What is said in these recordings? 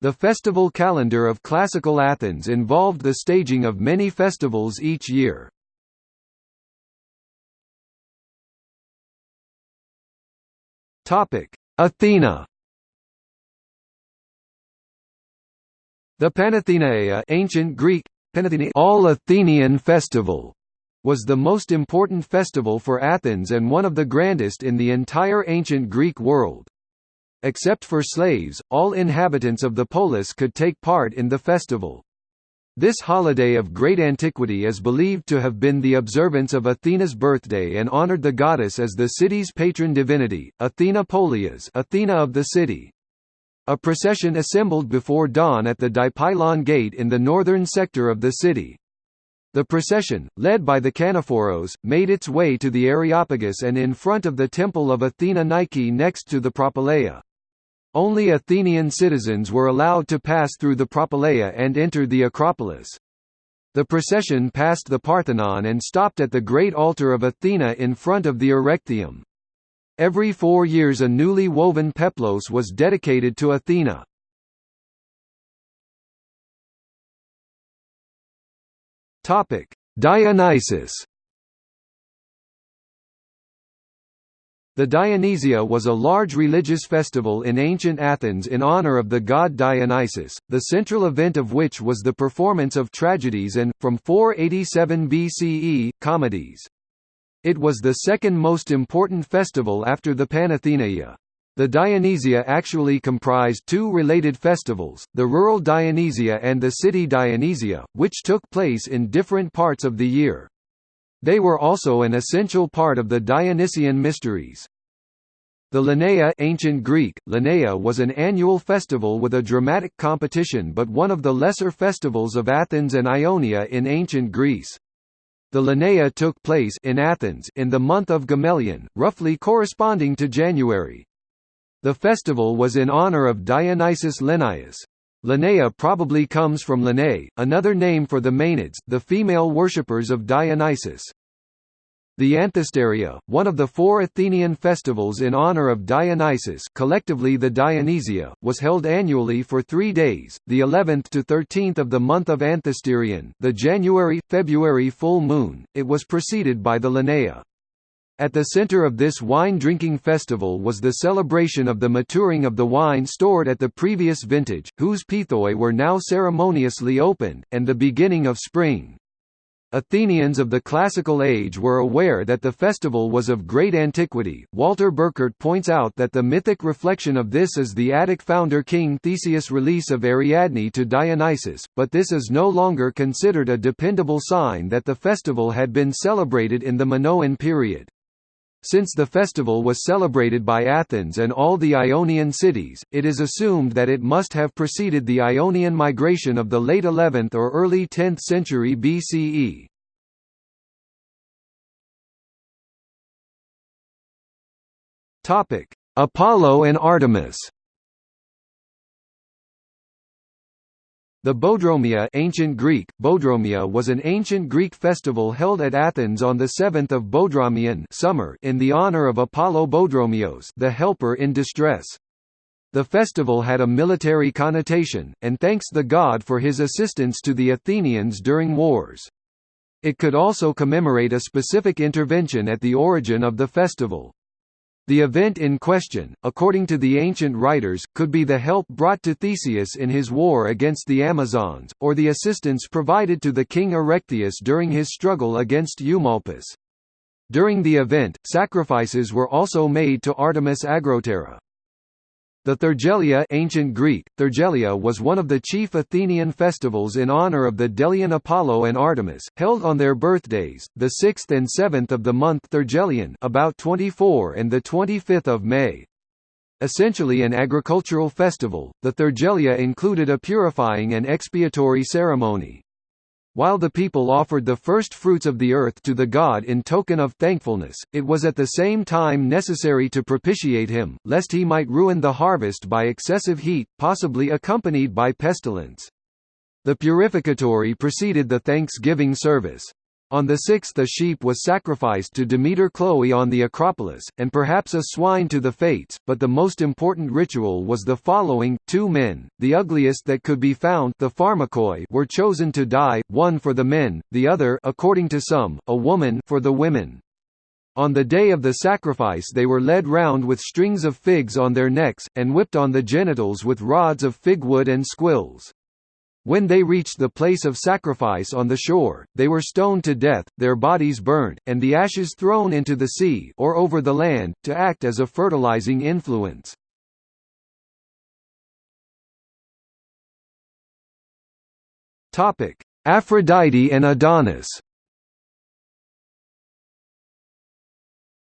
The festival calendar of classical Athens involved the staging of many festivals each year. Athena The Panathenaea ancient Greek, All Athenian festival was the most important festival for Athens and one of the grandest in the entire ancient Greek world. Except for slaves, all inhabitants of the polis could take part in the festival. This holiday of great antiquity is believed to have been the observance of Athena's birthday and honored the goddess as the city's patron divinity, Athena Polias Athena of the city. A procession assembled before dawn at the Dipylon Gate in the northern sector of the city. The procession, led by the Canephoros, made its way to the Areopagus and in front of the temple of Athena Nike next to the Propylaea. Only Athenian citizens were allowed to pass through the Propylaea and enter the Acropolis. The procession passed the Parthenon and stopped at the great altar of Athena in front of the Erechtheium. Every four years a newly woven peplos was dedicated to Athena. Dionysus The Dionysia was a large religious festival in ancient Athens in honor of the god Dionysus, the central event of which was the performance of tragedies and, from 487 BCE, comedies. It was the second most important festival after the Panathenaea. The Dionysia actually comprised two related festivals, the rural Dionysia and the city Dionysia, which took place in different parts of the year. They were also an essential part of the Dionysian mysteries. The Lenaea ancient Greek, Lenaea was an annual festival with a dramatic competition but one of the lesser festivals of Athens and Ionia in ancient Greece. The Lenaea took place in Athens in the month of Gamelion, roughly corresponding to January. The festival was in honor of Dionysus Lenaius. Lenaea probably comes from Lenae, another name for the Maenads, the female worshippers of Dionysus. The Anthesteria, one of the four Athenian festivals in honor of Dionysus collectively the Dionysia, was held annually for three days, the 11th to 13th of the month of Anthesterion the January-February full moon, it was preceded by the Lenaea. At the center of this wine-drinking festival was the celebration of the maturing of the wine stored at the previous vintage, whose pithoi were now ceremoniously opened, and the beginning of spring. Athenians of the Classical Age were aware that the festival was of great antiquity. Walter Burkert points out that the mythic reflection of this is the Attic founder King Theseus' release of Ariadne to Dionysus, but this is no longer considered a dependable sign that the festival had been celebrated in the Minoan period. Since the festival was celebrated by Athens and all the Ionian cities, it is assumed that it must have preceded the Ionian migration of the late 11th or early 10th century BCE. Apollo and Artemis The Boedromia ancient Greek, Boedromia was an ancient Greek festival held at Athens on the 7th of Boedromion summer in the honor of Apollo Boedromios the helper in distress. The festival had a military connotation, and thanks the god for his assistance to the Athenians during wars. It could also commemorate a specific intervention at the origin of the festival. The event in question, according to the ancient writers, could be the help brought to Theseus in his war against the Amazons, or the assistance provided to the king Erechtheus during his struggle against Eumolpus. During the event, sacrifices were also made to Artemis Agrotera. The Thargelia ancient Greek, Thargelia was one of the chief Athenian festivals in honor of the Delian Apollo and Artemis, held on their birthdays, the 6th and 7th of the month Thargelion about 24 and 25 of May. Essentially an agricultural festival, the Thargelia included a purifying and expiatory ceremony. While the people offered the first fruits of the earth to the god in token of thankfulness, it was at the same time necessary to propitiate him, lest he might ruin the harvest by excessive heat, possibly accompanied by pestilence. The purificatory preceded the thanksgiving service. On the sixth a sheep was sacrificed to Demeter Chloe on the Acropolis, and perhaps a swine to the Fates, but the most important ritual was the following, two men, the ugliest that could be found the pharmakoi were chosen to die, one for the men, the other according to some, a woman for the women. On the day of the sacrifice they were led round with strings of figs on their necks, and whipped on the genitals with rods of fig wood and squills. When they reached the place of sacrifice on the shore, they were stoned to death, their bodies burnt, and the ashes thrown into the sea or over the land, to act as a fertilizing influence. Aphrodite and Adonis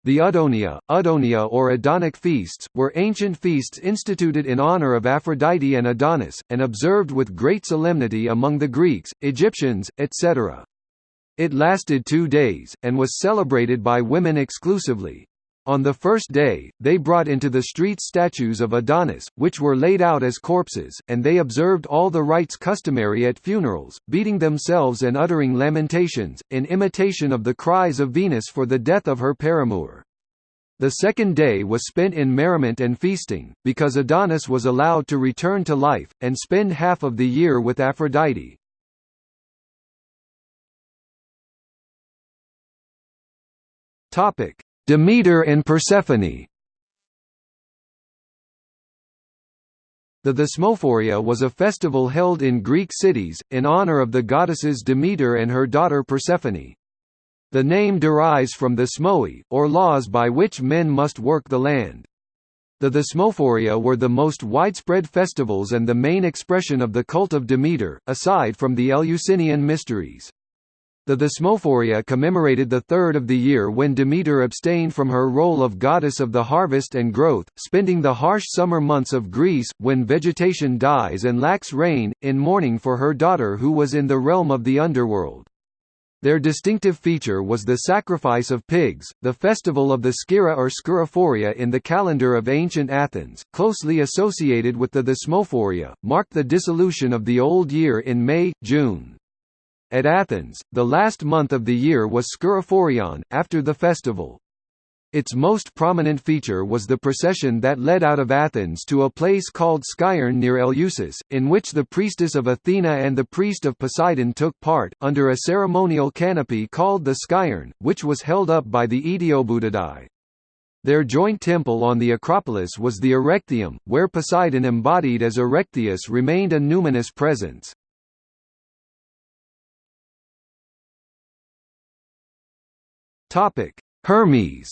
The Adonia, Adonia or Adonic feasts, were ancient feasts instituted in honor of Aphrodite and Adonis, and observed with great solemnity among the Greeks, Egyptians, etc. It lasted two days, and was celebrated by women exclusively. On the first day, they brought into the streets statues of Adonis, which were laid out as corpses, and they observed all the rites customary at funerals, beating themselves and uttering lamentations, in imitation of the cries of Venus for the death of her paramour. The second day was spent in merriment and feasting, because Adonis was allowed to return to life, and spend half of the year with Aphrodite. Topic Demeter and Persephone The Thesmophoria was a festival held in Greek cities, in honor of the goddesses Demeter and her daughter Persephone. The name derives from the Thesmoi, or laws by which men must work the land. The Thesmophoria were the most widespread festivals and the main expression of the cult of Demeter, aside from the Eleusinian mysteries. The Thesmophoria commemorated the third of the year when Demeter abstained from her role of goddess of the harvest and growth, spending the harsh summer months of Greece, when vegetation dies and lacks rain, in mourning for her daughter who was in the realm of the underworld. Their distinctive feature was the sacrifice of pigs. The festival of the Skira or Skirophoria in the calendar of ancient Athens, closely associated with the Thesmophoria, marked the dissolution of the old year in May, June. At Athens, the last month of the year was Skirophorion, after the festival. Its most prominent feature was the procession that led out of Athens to a place called Skiron near Eleusis, in which the priestess of Athena and the priest of Poseidon took part, under a ceremonial canopy called the Skiron, which was held up by the Eteoboutadai. Their joint temple on the Acropolis was the Erechtheium, where Poseidon embodied as Erechtheus remained a numinous presence. Topic: Hermes.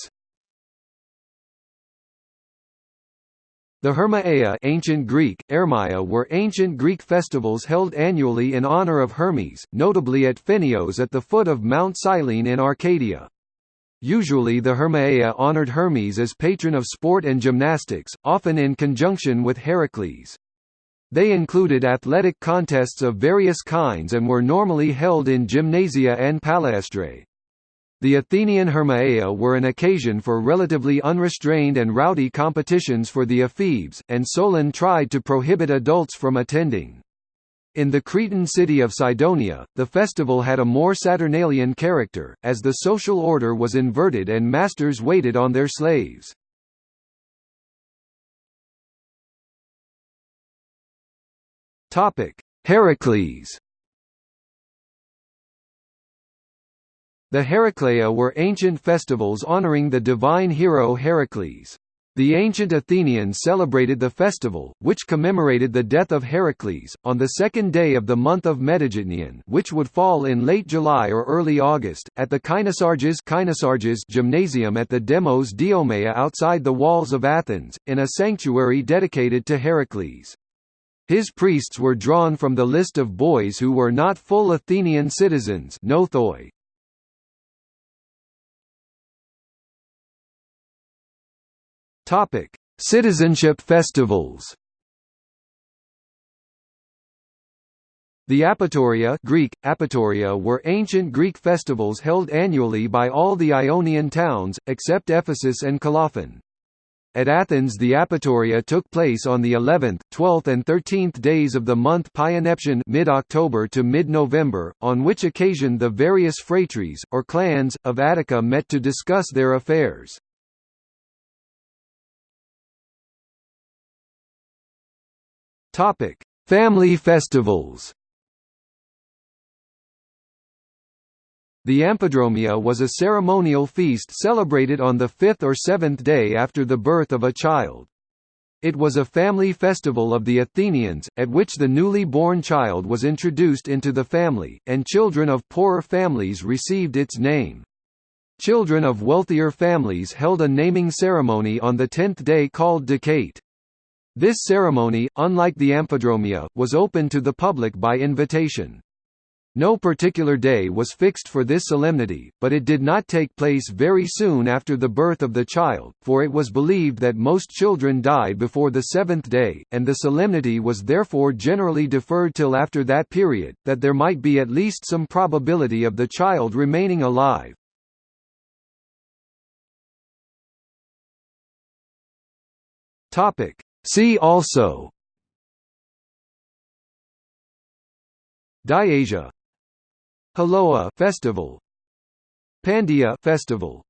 The Hermaea ancient Greek, Ermaia were ancient Greek festivals held annually in honor of Hermes, notably at Pheneos at the foot of Mount Cyllene in Arcadia. Usually the Hermaea honored Hermes as patron of sport and gymnastics, often in conjunction with Heracles. They included athletic contests of various kinds and were normally held in gymnasia and palaestrae. The Athenian Hermaea were an occasion for relatively unrestrained and rowdy competitions for the ephebes, and Solon tried to prohibit adults from attending. In the Cretan city of Cydonia, the festival had a more Saturnalian character, as the social order was inverted and masters waited on their slaves. Heracles The Heraclea were ancient festivals honoring the divine hero Heracles. The ancient Athenians celebrated the festival, which commemorated the death of Heracles, on the second day of the month of Metageitnion which would fall in late July or early August, at the Kynosarges, Kynosarges gymnasium at the Demos Diomeia outside the walls of Athens, in a sanctuary dedicated to Heracles. His priests were drawn from the list of boys who were not full Athenian citizens nothoi. Topic: Citizenship festivals. The Apaturia Greek, Apaturia were ancient Greek festivals held annually by all the Ionian towns, except Ephesus and Colophon. At Athens the apaturia took place on the 11th, 12th and 13th days of the month Pyanepsion mid-October to mid-November, on which occasion the various phratries, or clans, of Attica met to discuss their affairs. Family festivals The Amphidromia was a ceremonial feast celebrated on the fifth or seventh day after the birth of a child. It was a family festival of the Athenians, at which the newly born child was introduced into the family, and children of poorer families received its name. Children of wealthier families held a naming ceremony on the tenth day called Decate. This ceremony, unlike the Amphidromia, was open to the public by invitation. No particular day was fixed for this solemnity, but it did not take place very soon after the birth of the child, for it was believed that most children died before the seventh day, and the solemnity was therefore generally deferred till after that period, that there might be at least some probability of the child remaining alive. See also. Diasia. Haloa festival. Pandia festival